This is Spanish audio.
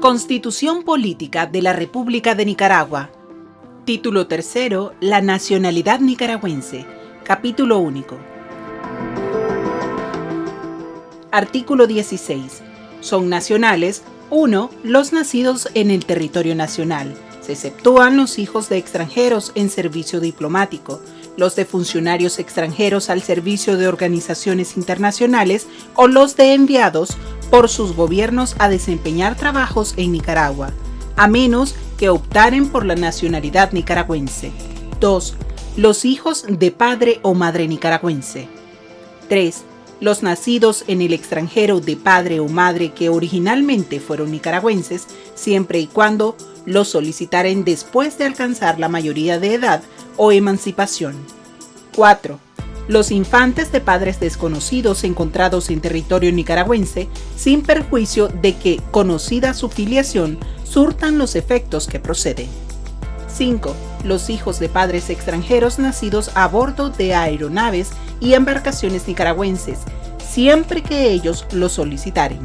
Constitución Política de la República de Nicaragua. Título tercero, La nacionalidad nicaragüense. Capítulo único. Artículo 16. Son nacionales 1. Los nacidos en el territorio nacional. Se exceptúan los hijos de extranjeros en servicio diplomático, los de funcionarios extranjeros al servicio de organizaciones internacionales o los de enviados por sus gobiernos a desempeñar trabajos en Nicaragua, a menos que optaren por la nacionalidad nicaragüense. 2. Los hijos de padre o madre nicaragüense. 3. Los nacidos en el extranjero de padre o madre que originalmente fueron nicaragüenses, siempre y cuando los solicitaren después de alcanzar la mayoría de edad o emancipación. 4 los infantes de padres desconocidos encontrados en territorio nicaragüense sin perjuicio de que, conocida su filiación, surtan los efectos que proceden. 5. Los hijos de padres extranjeros nacidos a bordo de aeronaves y embarcaciones nicaragüenses, siempre que ellos lo solicitaren.